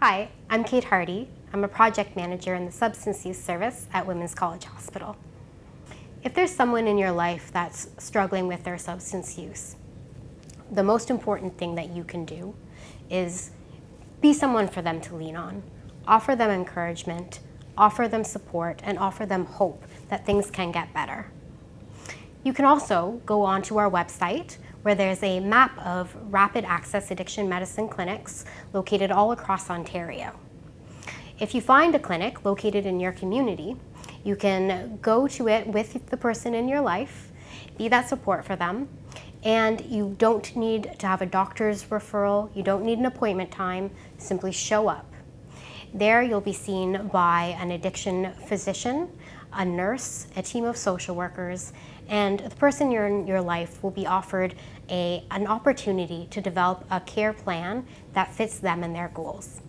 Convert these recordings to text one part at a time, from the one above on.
Hi, I'm Kate Hardy. I'm a project manager in the Substance Use Service at Women's College Hospital. If there's someone in your life that's struggling with their substance use, the most important thing that you can do is be someone for them to lean on. Offer them encouragement, offer them support, and offer them hope that things can get better. You can also go onto our website where there's a map of rapid access addiction medicine clinics located all across Ontario. If you find a clinic located in your community, you can go to it with the person in your life, be that support for them, and you don't need to have a doctor's referral, you don't need an appointment time, simply show up. There you'll be seen by an addiction physician, a nurse, a team of social workers, and the person in your life will be offered a, an opportunity to develop a care plan that fits them and their goals.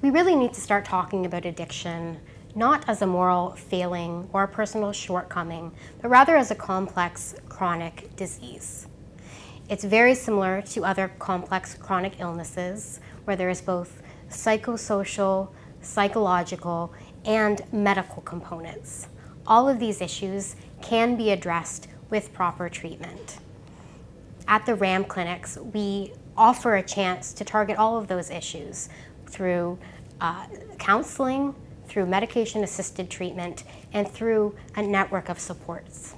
We really need to start talking about addiction not as a moral failing or a personal shortcoming, but rather as a complex chronic disease. It's very similar to other complex chronic illnesses where there is both psychosocial, psychological, and medical components. All of these issues can be addressed with proper treatment. At the RAAM clinics, we offer a chance to target all of those issues through uh, counseling, through medication-assisted treatment, and through a network of supports.